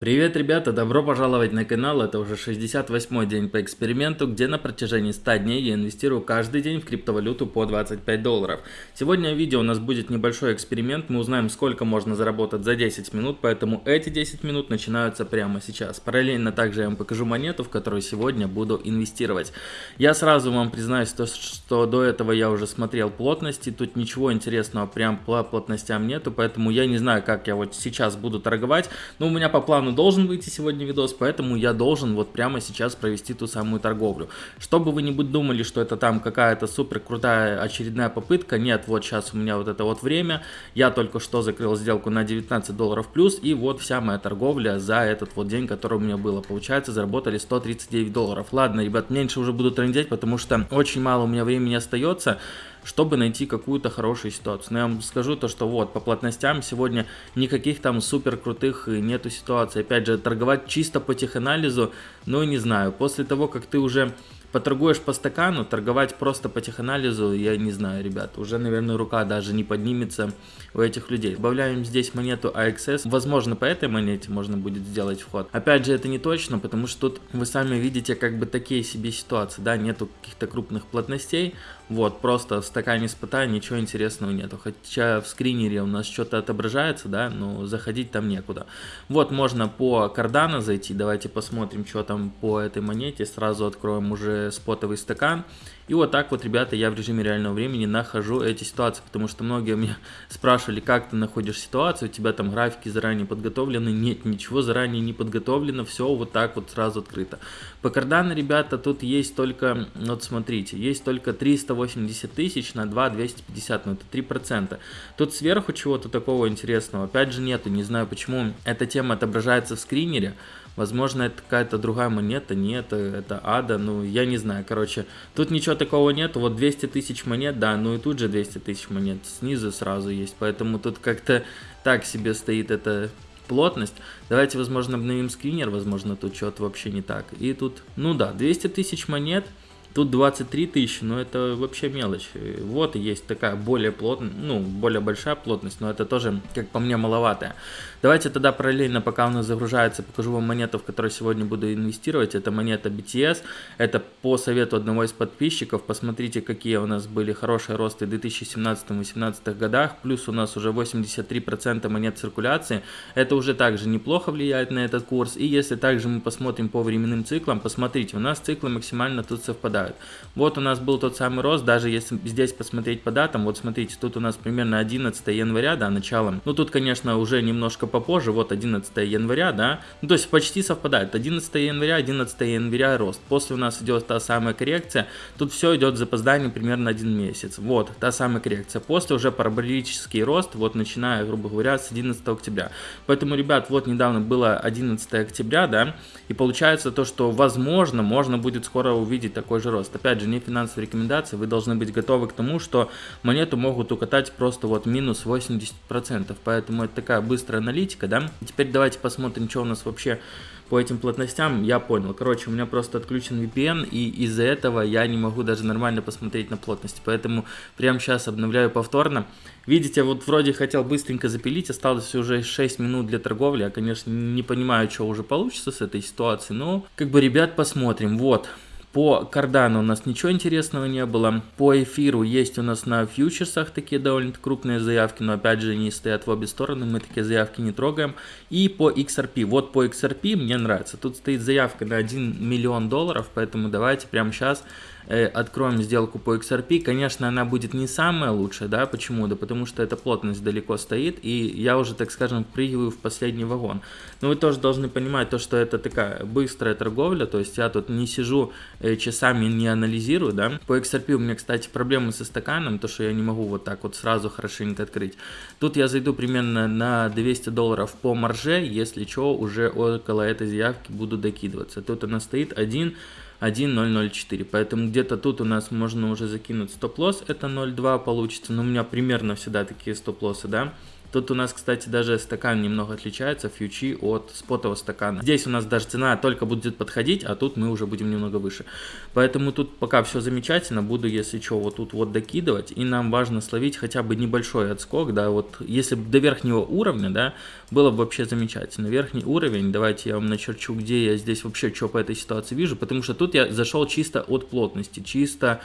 Привет, ребята! Добро пожаловать на канал. Это уже 68 день по эксперименту, где на протяжении 100 дней я инвестирую каждый день в криптовалюту по 25 долларов. Сегодня в видео у нас будет небольшой эксперимент. Мы узнаем, сколько можно заработать за 10 минут, поэтому эти 10 минут начинаются прямо сейчас. Параллельно также я вам покажу монету, в которую сегодня буду инвестировать. Я сразу вам признаюсь, то, что до этого я уже смотрел плотности. Тут ничего интересного прям по плотностям нету, поэтому я не знаю, как я вот сейчас буду торговать. Но у меня по плану плану должен выйти сегодня видос, поэтому я должен вот прямо сейчас провести ту самую торговлю. Чтобы вы не думали, что это там какая-то супер крутая очередная попытка, нет, вот сейчас у меня вот это вот время, я только что закрыл сделку на 19 долларов плюс, и вот вся моя торговля за этот вот день, который у меня было. Получается, заработали 139 долларов. Ладно, ребят, меньше уже буду трендеть, потому что очень мало у меня времени остается чтобы найти какую-то хорошую ситуацию. Но я вам скажу то, что вот по плотностям сегодня никаких там супер крутых нету ситуаций. Опять же, торговать чисто по теханализу, ну не знаю, после того, как ты уже поторгуешь по стакану, торговать просто по теханализу, я не знаю, ребят, уже, наверное, рука даже не поднимется у этих людей. Добавляем здесь монету AXS, возможно, по этой монете можно будет сделать вход. Опять же, это не точно, потому что тут вы сами видите как бы такие себе ситуации, да, нету каких-то крупных плотностей, вот, просто в стакане спота ничего интересного нету, хотя в скринере у нас что-то отображается, да, но заходить там некуда. Вот, можно по кардана зайти, давайте посмотрим, что там по этой монете, сразу откроем уже спотовый стакан. И вот так вот, ребята, я в режиме реального времени нахожу эти ситуации, потому что многие меня спрашивали, как ты находишь ситуацию, у тебя там графики заранее подготовлены. Нет, ничего заранее не подготовлено, все вот так вот сразу открыто. По кардану, ребята, тут есть только, вот смотрите, есть только 380 тысяч на 2 250, ну это 3%. Тут сверху чего-то такого интересного, опять же нету, не знаю почему эта тема отображается в скринере, Возможно, это какая-то другая монета, нет, это ада, ну, я не знаю, короче. Тут ничего такого нет, вот 200 тысяч монет, да, ну и тут же 200 тысяч монет снизу сразу есть, поэтому тут как-то так себе стоит эта плотность. Давайте, возможно, обновим скринер, возможно, тут что-то вообще не так. И тут, ну да, 200 тысяч монет, Тут 23 тысячи, но это вообще мелочь. Вот есть такая более плотная, ну, более большая плотность, но это тоже, как по мне, маловатая. Давайте тогда параллельно, пока у нас загружается, покажу вам монету, в которой сегодня буду инвестировать. Это монета BTS. Это по совету одного из подписчиков. Посмотрите, какие у нас были хорошие росты в 2017-2018 годах. Плюс у нас уже 83% монет циркуляции. Это уже также неплохо влияет на этот курс. И если также мы посмотрим по временным циклам, посмотрите, у нас циклы максимально тут совпадают совпадают. Вот у нас был тот самый рост, даже если здесь посмотреть по датам, вот смотрите, тут у нас примерно 11 января, да, началом. Ну тут, конечно, уже немножко попозже, вот 11 января, да, ну то есть почти совпадает. 11 января, 11 января рост. После у нас идет та самая коррекция, тут все идет с запозданием примерно один месяц. Вот, та самая коррекция. После уже параболический рост, вот начиная, грубо говоря, с 11 октября. Поэтому, ребят, вот недавно было 11 октября, да, и получается то, что возможно, можно будет скоро увидеть такой же же рост. Опять же, не финансовые рекомендации, вы должны быть готовы к тому, что монету могут укатать просто вот минус 80%, поэтому это такая быстрая аналитика, да. Теперь давайте посмотрим, что у нас вообще по этим плотностям, я понял. Короче, у меня просто отключен VPN, и из-за этого я не могу даже нормально посмотреть на плотность. Поэтому прямо сейчас обновляю повторно. Видите, вот вроде хотел быстренько запилить, осталось уже 6 минут для торговли. Я, конечно, не понимаю, что уже получится с этой ситуации, но как бы, ребят, посмотрим. Вот, по кардану у нас ничего интересного не было. По эфиру есть у нас на фьючерсах такие довольно крупные заявки, но опять же они стоят в обе стороны, мы такие заявки не трогаем. И по XRP. Вот по XRP мне нравится. Тут стоит заявка на 1 миллион долларов, поэтому давайте прямо сейчас откроем сделку по XRP, конечно, она будет не самая лучшая, да, почему? Да потому что эта плотность далеко стоит, и я уже, так скажем, прыгиваю в последний вагон. Но вы тоже должны понимать то, что это такая быстрая торговля, то есть я тут не сижу э, часами, не анализирую, да. По XRP у меня, кстати, проблемы со стаканом, то, что я не могу вот так вот сразу хорошенько открыть. Тут я зайду примерно на 200 долларов по марже, если что, уже около этой заявки буду докидываться. Тут она стоит 1 1.004. Поэтому где-то тут у нас можно уже закинуть стоп-лосс, это 0.2 получится, но у меня примерно всегда такие стоп-лоссы, да. Тут у нас, кстати, даже стакан немного отличается, фьючи, от спотового стакана. Здесь у нас даже цена только будет подходить, а тут мы уже будем немного выше. Поэтому тут пока все замечательно, буду, если что, вот тут вот докидывать. И нам важно словить хотя бы небольшой отскок, да, вот если до верхнего уровня, да, было бы вообще замечательно. Верхний уровень, давайте я вам начерчу, где я здесь вообще что по этой ситуации вижу, потому что тут я зашел чисто от плотности, чисто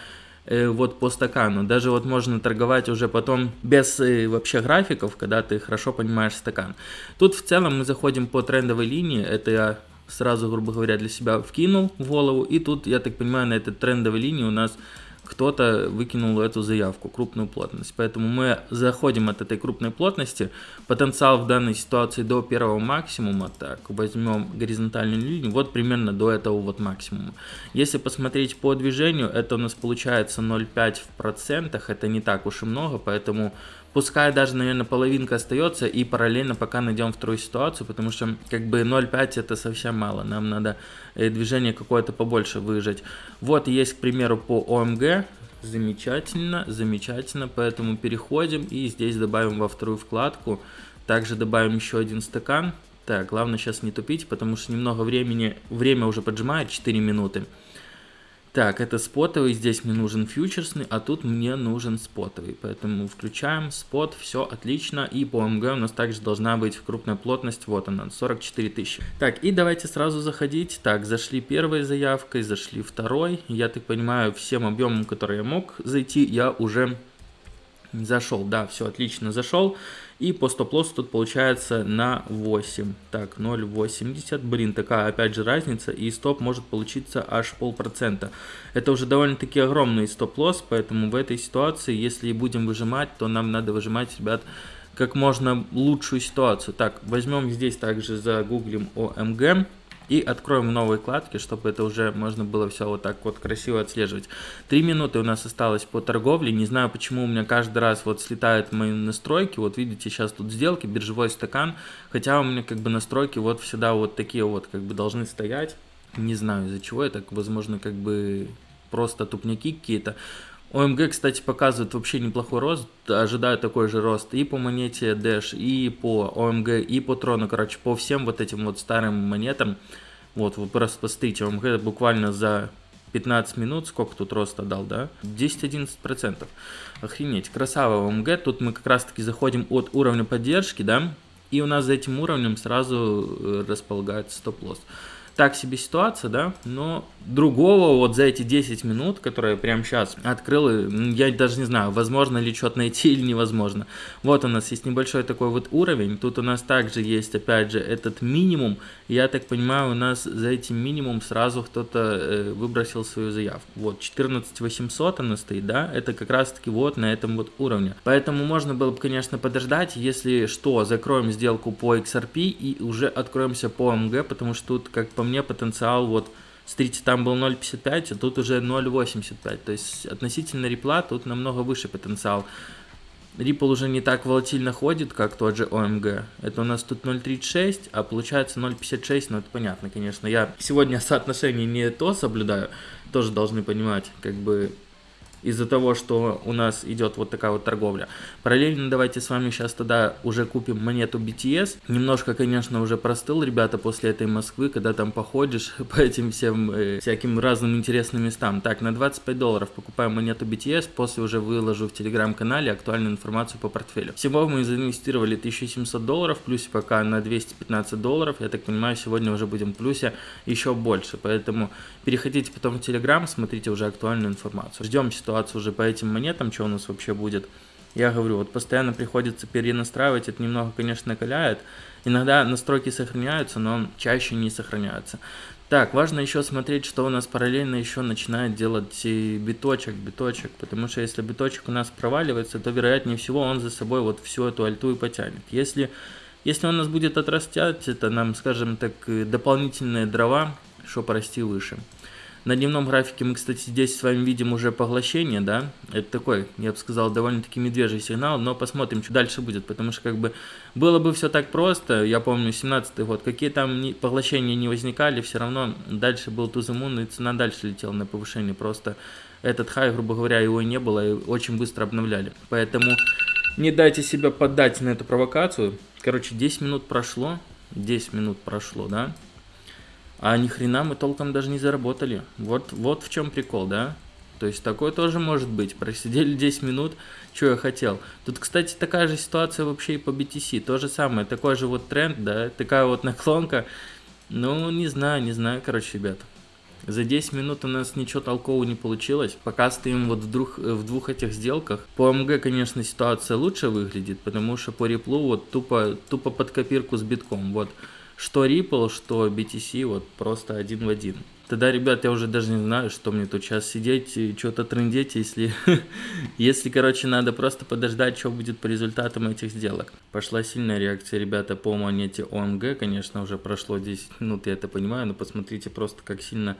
вот по стакану. Даже вот можно торговать уже потом без э, вообще графиков, когда ты хорошо понимаешь стакан. Тут в целом мы заходим по трендовой линии, это я сразу, грубо говоря, для себя вкинул в голову, и тут, я так понимаю, на этой трендовой линии у нас кто-то выкинул эту заявку, крупную плотность. Поэтому мы заходим от этой крупной плотности. Потенциал в данной ситуации до первого максимума. Так, возьмем горизонтальную линию. Вот примерно до этого вот максимума. Если посмотреть по движению, это у нас получается 0,5 в процентах. Это не так уж и много, поэтому Пускай даже, наверное, половинка остается и параллельно пока найдем вторую ситуацию, потому что как бы 0,5 это совсем мало, нам надо э, движение какое-то побольше выжать. Вот есть, к примеру, по ОМГ, замечательно, замечательно, поэтому переходим и здесь добавим во вторую вкладку, также добавим еще один стакан. Так, главное сейчас не тупить, потому что немного времени, время уже поджимает, 4 минуты. Так, это спотовый, здесь мне нужен фьючерсный, а тут мне нужен спотовый. Поэтому включаем спот, все отлично. И по МГ у нас также должна быть крупная плотность, вот она, 44 тысячи. Так, и давайте сразу заходить. Так, зашли первой заявкой, зашли второй. Я так понимаю, всем объемом, который я мог зайти, я уже зашел. Да, все отлично, зашел. И по стоп-лоссу тут получается на 8. Так, 0,80. Блин, такая опять же разница. И стоп может получиться аж полпроцента. Это уже довольно-таки огромный стоп-лосс. Поэтому в этой ситуации, если будем выжимать, то нам надо выжимать, ребят, как можно лучшую ситуацию. Так, возьмем здесь также загуглим ОМГ и откроем новые вкладки, чтобы это уже можно было все вот так вот красиво отслеживать. Три минуты у нас осталось по торговле, не знаю почему у меня каждый раз вот слетают мои настройки, вот видите сейчас тут сделки, биржевой стакан, хотя у меня как бы настройки вот всегда вот такие вот как бы должны стоять, не знаю из-за чего это, возможно как бы просто тупняки какие-то. ОМГ, кстати, показывает вообще неплохой рост, ожидаю такой же рост и по монете Dash, и по ОМГ, и по Трону, короче, по всем вот этим вот старым монетам. Вот, вы просто посмотрите, ОМГ буквально за 15 минут, сколько тут роста дал, да? 10-11%. Охренеть, красава ОМГ, тут мы как раз таки заходим от уровня поддержки, да? И у нас за этим уровнем сразу э, располагается стоп-лосс так себе ситуация, да, но другого вот за эти 10 минут, которые прямо сейчас открыл, я даже не знаю, возможно ли что-то найти или невозможно. Вот у нас есть небольшой такой вот уровень, тут у нас также есть, опять же, этот минимум, я так понимаю, у нас за этим минимум сразу кто-то э, выбросил свою заявку. Вот, 14 800 она стоит, да, это как раз таки вот на этом вот уровне. Поэтому можно было бы, конечно, подождать, если что, закроем сделку по XRP и уже откроемся по МГ, потому что тут, как по по мне потенциал вот Смотрите, там был 0.55, а тут уже 0.85. То есть относительно рипла тут намного выше потенциал. Ripple уже не так волатильно ходит, как тот же OMG. Это у нас тут 0.36, а получается 0.56, ну это понятно, конечно. Я сегодня соотношение не то соблюдаю, тоже должны понимать, как бы из-за того, что у нас идет вот такая вот торговля. Параллельно давайте с вами сейчас тогда уже купим монету BTS. Немножко, конечно, уже простыл, ребята, после этой Москвы, когда там походишь по этим всем э, всяким разным интересным местам. Так, на 25 долларов покупаем монету BTS, после уже выложу в телеграм-канале актуальную информацию по портфелю. Всего мы заинвестировали 1700 долларов, плюс пока на 215 долларов. Я так понимаю, сегодня уже будем в плюсе еще больше. Поэтому переходите потом в телеграм, смотрите уже актуальную информацию. Ждем ситуацию ситуацию уже по этим монетам, что у нас вообще будет. Я говорю, вот постоянно приходится перенастраивать, это немного, конечно, накаляет. Иногда настройки сохраняются, но чаще не сохраняются. Так, важно еще смотреть, что у нас параллельно еще начинает делать биточек, биточек, потому что если биточек у нас проваливается, то вероятнее всего он за собой вот всю эту альту и потянет. Если, если он нас будет отрастать, это нам, скажем так, дополнительные дрова, чтобы расти выше. На дневном графике мы, кстати, здесь с вами видим уже поглощение, да, это такой, я бы сказал, довольно-таки медвежий сигнал, но посмотрим, что дальше будет, потому что как бы было бы все так просто, я помню, 17 год, какие там поглощения не возникали, все равно дальше был туземун, и цена дальше летела на повышение, просто этот хай, грубо говоря, его и не было, и очень быстро обновляли, поэтому Не дайте себя поддать на эту провокацию. Короче, 10 минут прошло. 10 минут прошло, да? А ни хрена мы толком даже не заработали. Вот, вот в чем прикол, да? То есть такое тоже может быть. Просидели 10 минут, что я хотел. Тут, кстати, такая же ситуация вообще и по BTC. То же самое, такой же вот тренд, да, такая вот наклонка. Ну, не знаю, не знаю, короче, ребят. За 10 минут у нас ничего толкового не получилось. Пока стоим вот в, двух, в двух этих сделках. По МГ, конечно, ситуация лучше выглядит, потому что по реплу вот тупо, тупо под копирку с битком. Вот что Ripple, что BTC, вот просто один в один. Тогда, ребят, я уже даже не знаю, что мне тут сейчас сидеть и что-то трындеть, если, если, короче, надо просто подождать, что будет по результатам этих сделок. Пошла сильная реакция, ребята, по монете ОМГ, конечно, уже прошло 10 минут, я это понимаю, но посмотрите просто, как сильно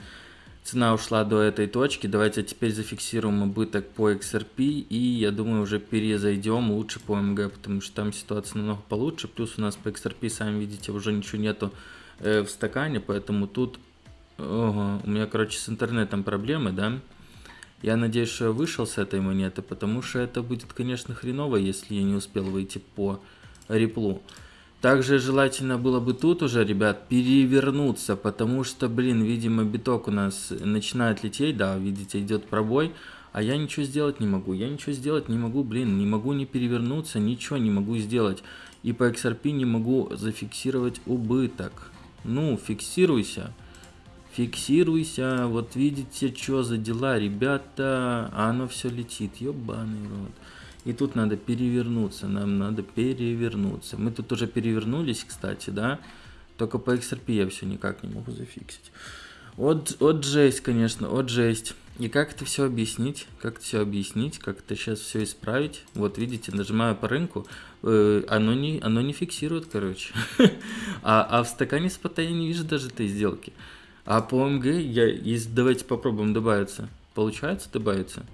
цена ушла до этой точки. Давайте теперь зафиксируем убыток по XRP и, я думаю, уже перезайдем лучше по ОМГ, потому что там ситуация намного получше. Плюс у нас по XRP, сами видите, уже ничего нету э, в стакане, поэтому тут Ого, у меня, короче, с интернетом проблемы, да? Я надеюсь, что я вышел с этой монеты, потому что это будет, конечно, хреново, если я не успел выйти по реплу. Также желательно было бы тут уже, ребят, перевернуться, потому что, блин, видимо, биток у нас начинает лететь, да, видите, идет пробой, а я ничего сделать не могу. Я ничего сделать не могу, блин, не могу не перевернуться, ничего не могу сделать. И по XRP не могу зафиксировать убыток. Ну, фиксируйся. Фиксируйся, вот видите, что за дела, ребята, а оно все летит, ебаный рот. И тут надо перевернуться, нам надо перевернуться. Мы тут уже перевернулись, кстати, да, только по XRP я все никак не могу зафиксить. Вот, вот жесть, конечно, вот жесть. И как это все объяснить? Как это все объяснить? Как это сейчас все исправить? Вот видите, нажимаю по рынку, э, оно, не, оно не фиксирует, короче. а, а в стакане спота я не вижу даже этой сделки. А по МГ, я, давайте попробуем добавиться, получается добавиться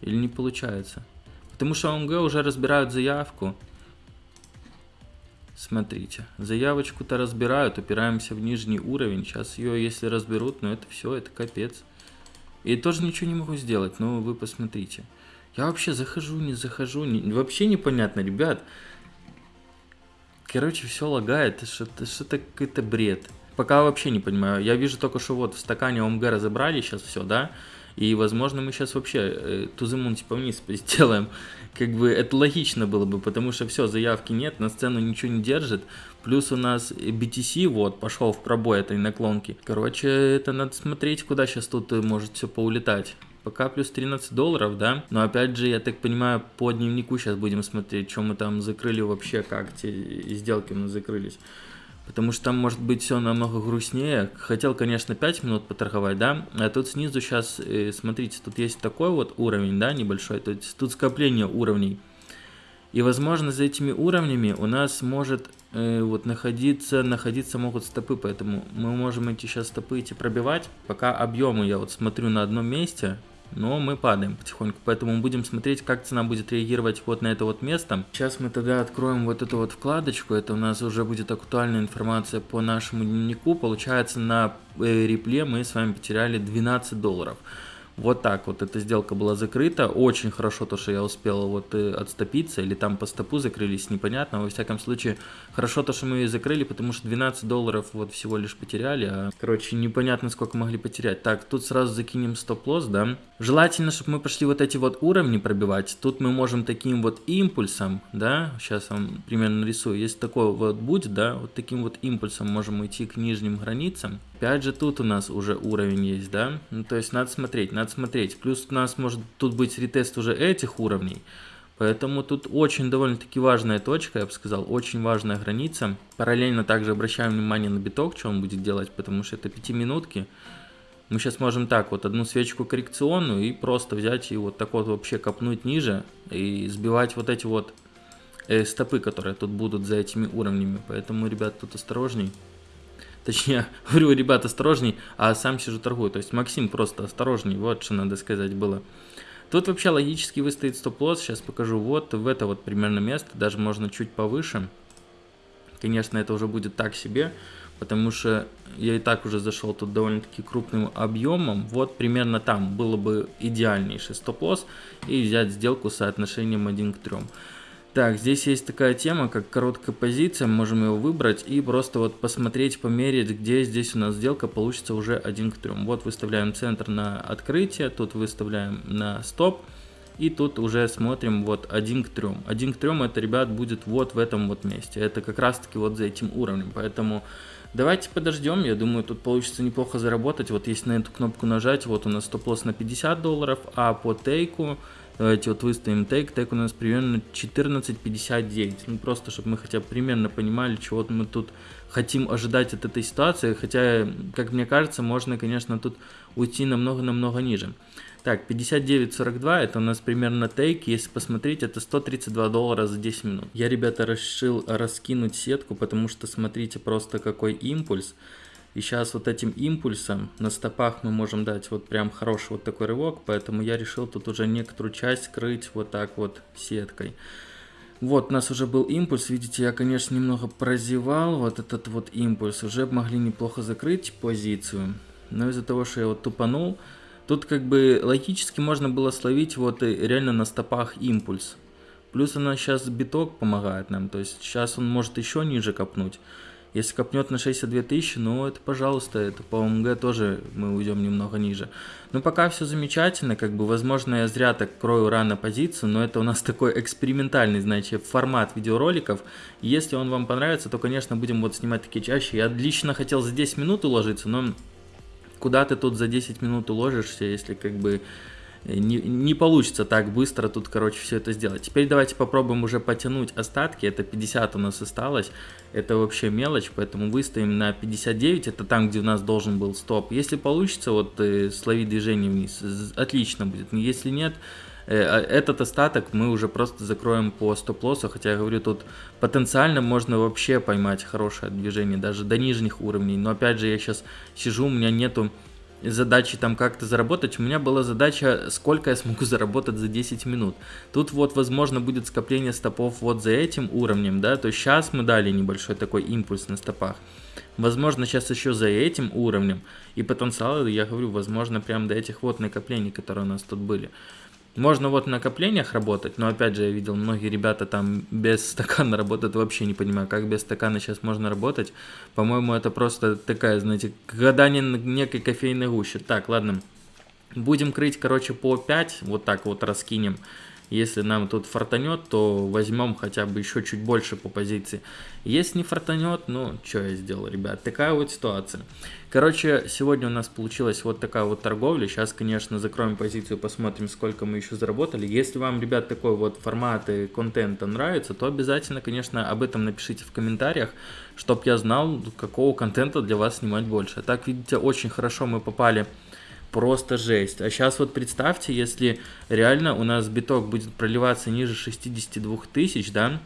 или не получается? Потому что ОМГ уже разбирают заявку. Смотрите, заявочку-то разбирают, упираемся в нижний уровень. Сейчас ее, если разберут, ну это все, это капец. И тоже ничего не могу сделать, ну вы посмотрите. Я вообще захожу, не захожу, не, вообще непонятно, ребят. Короче, все лагает, что-то что какой-то бред. Пока вообще не понимаю. Я вижу только, что вот в стакане ОМГ разобрали сейчас все, да? И, возможно, мы сейчас вообще э, тузымун типа вниз сделаем. Как бы это логично было бы, потому что все, заявки нет, на сцену ничего не держит. Плюс у нас BTC вот пошел в пробой этой наклонки. Короче, это надо смотреть, куда сейчас тут э, может все поулетать. Пока плюс 13 долларов, да? Но опять же, я так понимаю, по дневнику сейчас будем смотреть, что мы там закрыли вообще, как те сделки у нас закрылись. Потому что там может быть все намного грустнее. Хотел, конечно, 5 минут поторговать, да. А тут снизу сейчас, э, смотрите, тут есть такой вот уровень, да, небольшой. То есть тут скопление уровней. И, возможно, за этими уровнями у нас может э, вот находиться, находиться могут стопы. Поэтому мы можем эти сейчас стопы эти пробивать. Пока объемы я вот смотрю на одном месте но мы падаем потихоньку, поэтому будем смотреть, как цена будет реагировать вот на это вот место. Сейчас мы тогда откроем вот эту вот вкладочку, это у нас уже будет актуальная информация по нашему дневнику, получается на э, репле мы с вами потеряли 12 долларов. Вот так вот эта сделка была закрыта. Очень хорошо то, что я успел вот э, отступиться, или там по стопу закрылись, непонятно. Во всяком случае, хорошо то, что мы ее закрыли, потому что 12 долларов вот всего лишь потеряли. А, короче, непонятно, сколько могли потерять. Так, тут сразу закинем стоп-лосс, да. Желательно, чтобы мы пошли вот эти вот уровни пробивать. Тут мы можем таким вот импульсом, да, сейчас вам примерно нарисую. Если такой вот будет, да, вот таким вот импульсом можем идти к нижним границам. Опять же, тут у нас уже уровень есть, да? Ну, то есть надо смотреть, надо смотреть. Плюс у нас может тут быть ретест уже этих уровней. Поэтому тут очень довольно-таки важная точка, я бы сказал, очень важная граница. Параллельно также обращаем внимание на биток, что он будет делать, потому что это пятиминутки. Мы сейчас можем так, вот одну свечку коррекционную и просто взять и вот так вот вообще копнуть ниже и сбивать вот эти вот э, стопы, которые тут будут за этими уровнями. Поэтому, ребят, тут осторожней. Точнее, говорю, ребят, осторожней, а сам сижу торгую. То есть Максим просто осторожней, вот что надо сказать было. Тут вообще логически выстоит стоп-лосс, сейчас покажу, вот в это вот примерно место, даже можно чуть повыше. Конечно, это уже будет так себе, потому что я и так уже зашел тут довольно-таки крупным объемом. Вот примерно там было бы идеальнейший стоп-лосс и взять сделку с соотношением 1 к 3. Так, здесь есть такая тема, как короткая позиция, можем его выбрать и просто вот посмотреть, померить, где здесь у нас сделка получится уже 1 к 3. Вот выставляем центр на открытие, тут выставляем на стоп. И тут уже смотрим вот 1 к 3. 1 к 3 это, ребят, будет вот в этом вот месте. Это как раз таки вот за этим уровнем. Поэтому давайте подождем. Я думаю, тут получится неплохо заработать. Вот если на эту кнопку нажать, вот у нас стоп-лосс на 50 долларов, а по тейку Давайте вот выставим тейк. Тейк у нас примерно 14.59. Ну, просто, чтобы мы хотя бы примерно понимали, чего мы тут хотим ожидать от этой ситуации. Хотя, как мне кажется, можно, конечно, тут уйти намного-намного ниже. Так, 59.42, это у нас примерно тейк. Если посмотреть, это 132 доллара за 10 минут. Я, ребята, решил раскинуть сетку, потому что смотрите просто какой импульс. И сейчас вот этим импульсом на стопах мы можем дать вот прям хороший вот такой рывок, поэтому я решил тут уже некоторую часть скрыть вот так вот сеткой. Вот, у нас уже был импульс, видите, я, конечно, немного прозевал вот этот вот импульс, уже могли неплохо закрыть позицию, но из-за того, что я вот тупанул, тут как бы логически можно было словить вот реально на стопах импульс. Плюс она сейчас биток помогает нам, то есть сейчас он может еще ниже копнуть. Если копнет на 62 тысячи, ну это пожалуйста, это по ОМГ тоже мы уйдем немного ниже. Но пока все замечательно, как бы возможно я зря так крою рано позицию, но это у нас такой экспериментальный, знаете, формат видеороликов. Если он вам понравится, то конечно будем вот снимать такие чаще. Я лично хотел за 10 минут уложиться, но куда ты тут за 10 минут уложишься, если как бы не, не получится так быстро тут, короче, все это сделать. Теперь давайте попробуем уже потянуть остатки. Это 50 у нас осталось. Это вообще мелочь, поэтому выставим на 59. Это там, где у нас должен был стоп. Если получится, вот э, словить движение вниз, отлично будет. Если нет, э, а этот остаток мы уже просто закроем по стоп-лоссу, хотя я говорю, тут потенциально можно вообще поймать хорошее движение, даже до нижних уровней, но опять же я сейчас сижу, у меня нету задачи там как-то заработать, у меня была задача, сколько я смогу заработать за 10 минут. Тут вот, возможно, будет скопление стопов вот за этим уровнем, да, то сейчас мы дали небольшой такой импульс на стопах. Возможно, сейчас еще за этим уровнем. И потенциал, я говорю, возможно, прям до этих вот накоплений, которые у нас тут были. Можно вот в накоплениях работать, но опять же я видел, многие ребята там без стакана работают, вообще не понимаю, как без стакана сейчас можно работать. По-моему, это просто такая, знаете, гадание некой кофейной гуще. Так, ладно, будем крыть, короче, по 5, вот так вот раскинем. Если нам тут фартанет, то возьмем хотя бы еще чуть больше по позиции. Если не фартанет, ну, что я сделал, ребят, такая вот ситуация. Короче, сегодня у нас получилась вот такая вот торговля. Сейчас, конечно, закроем позицию, посмотрим, сколько мы еще заработали. Если вам, ребят, такой вот формат и контента нравится, то обязательно, конечно, об этом напишите в комментариях, чтобы я знал, какого контента для вас снимать больше. Так, видите, очень хорошо мы попали просто жесть. А сейчас вот представьте, если реально у нас биток будет проливаться ниже 62 тысяч, да,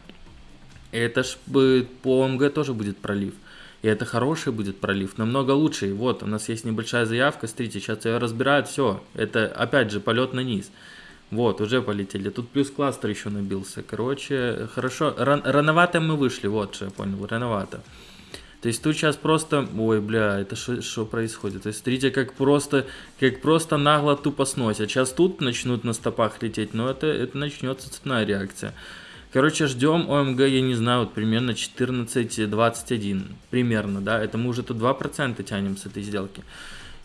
это ж бы по ОМГ тоже будет пролив. И это хороший будет пролив, намного лучше. И вот, у нас есть небольшая заявка, смотрите, сейчас ее разбирают, все. Это, опять же, полет на низ. Вот, уже полетели. Тут плюс кластер еще набился. Короче, хорошо. Ран рановато мы вышли, вот что я понял, рановато. То есть тут сейчас просто, ой, бля, это что происходит? То есть смотрите, как просто, как просто нагло тупо сносят. Сейчас тут начнут на стопах лететь, но это, это начнется цепная реакция. Короче, ждем ОМГ, я не знаю, вот примерно 14-21, примерно, да, это мы уже тут 2% тянем с этой сделки.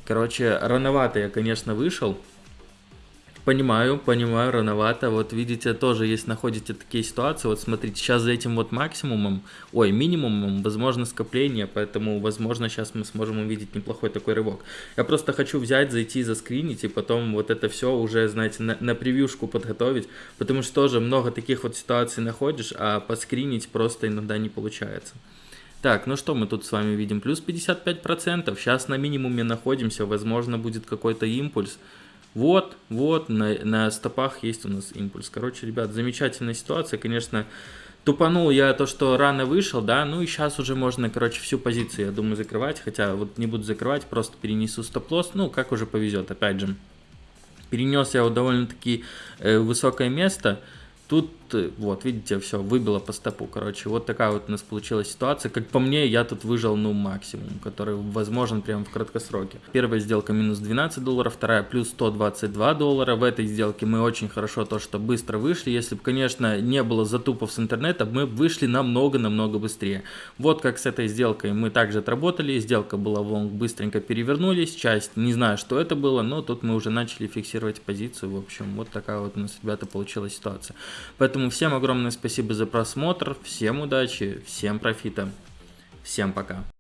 Короче, рановато я, конечно, вышел, Понимаю, понимаю, рановато. Вот видите, тоже есть, находите такие ситуации. Вот смотрите, сейчас за этим вот максимумом, ой, минимумом, возможно скопление, поэтому, возможно, сейчас мы сможем увидеть неплохой такой рывок. Я просто хочу взять, зайти, заскринить и потом вот это все уже, знаете, на, на превьюшку подготовить, потому что тоже много таких вот ситуаций находишь, а поскринить просто иногда не получается. Так, ну что мы тут с вами видим? Плюс 55%. Сейчас на минимуме находимся. Возможно, будет какой-то импульс. Вот, вот, на, на стопах есть у нас импульс. Короче, ребят, замечательная ситуация, конечно. Тупанул я то, что рано вышел, да, ну и сейчас уже можно, короче, всю позицию, я думаю, закрывать, хотя вот не буду закрывать, просто перенесу стоп-лосс, ну, как уже повезет, опять же. Перенес я вот довольно-таки э, высокое место, Тут вот, видите, все, выбило по стопу, короче, вот такая вот у нас получилась ситуация, как по мне, я тут выжил, ну, максимум, который возможен прямо в краткосроке. Первая сделка минус 12 долларов, вторая плюс 122 доллара, в этой сделке мы очень хорошо то, что быстро вышли, если бы, конечно, не было затупов с интернета, мы вышли намного-намного быстрее. Вот как с этой сделкой мы также отработали, сделка была в быстренько перевернулись, часть, не знаю, что это было, но тут мы уже начали фиксировать позицию, в общем, вот такая вот у нас, ребята, получилась ситуация. Всем огромное спасибо за просмотр, всем удачи, всем профита, всем пока.